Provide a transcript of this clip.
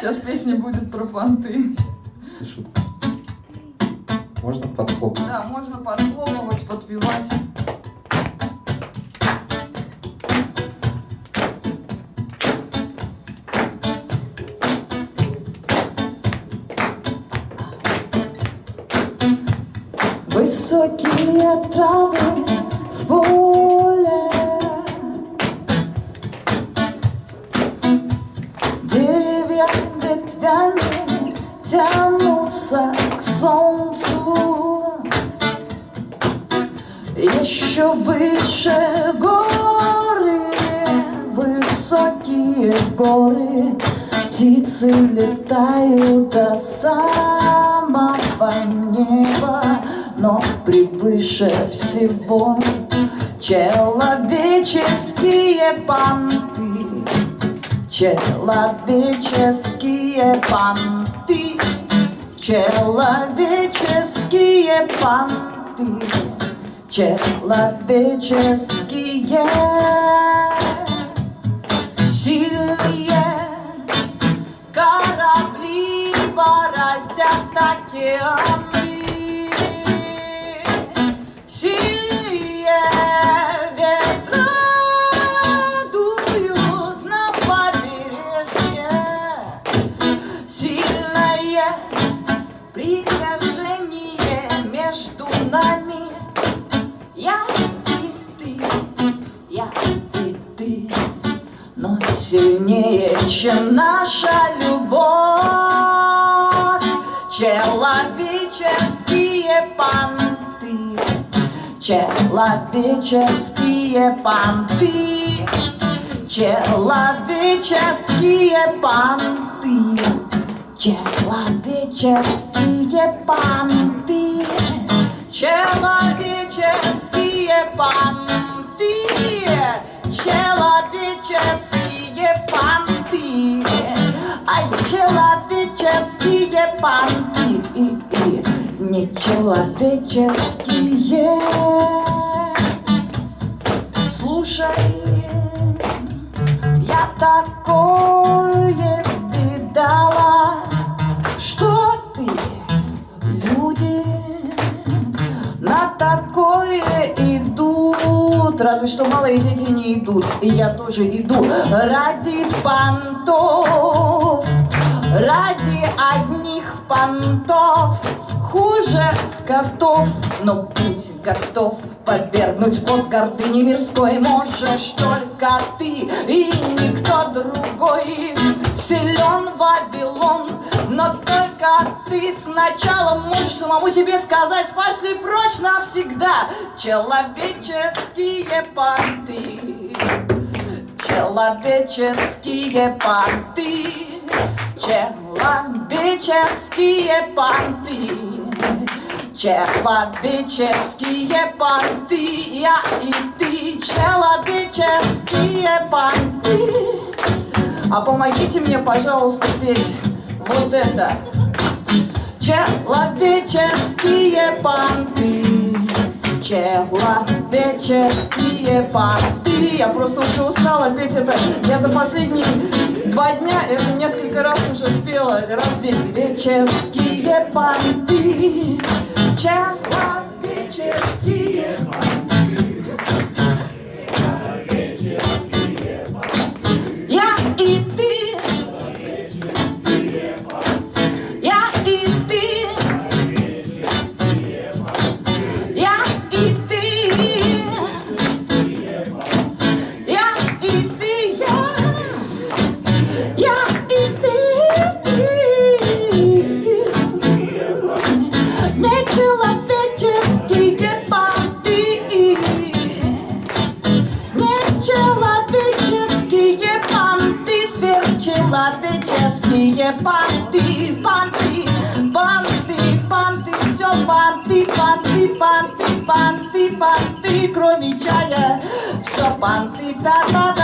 Сейчас песня будет про понты. Ты шутка. Можно подхлопнуть? Да, можно подхлопывать, подпевать. Высокие травы в поле тянутся к солнцу. Еще выше горы, высокие горы. Птицы летают до самого неба Но превыше всего человеческие понты. Человеческие понты Человеческие понты Человеческие. Сильные я и ты Но сильнее, чем наша любовь. Человеческие понты Человеческие понты Человеческие понты Человеческие понты Человеческие Ай, человеческие понты Нечеловеческие. Слушай, я такое видала, что ты, люди, на такое идут. Разве что малые дети не идут, и я тоже иду ради понтов, ради одних понтов. Хуже скотов, но будь готов подвергнуть под гордыни мирской. Можешь только ты и никто другой. Силен Вавилон, но только ты. Сначала можешь самому себе сказать Пошли прочь навсегда человеческие понты Человеческие понты Человеческие понты? Человеческие понты? Я и ты. Человеческие понты? А помогите мне, пожалуйста, петь вот это. Человеческие понты? Человеческие понты? Я просто уже устала петь это. Я за последние два дня это несколько раз спела Раз здесь Человеческие понты Человеческие Сверхчеловеческие понты Понты, понты, понты Все понты, понты, понты, понты, понты Кроме чая Все понты, та-та-та-та-та-та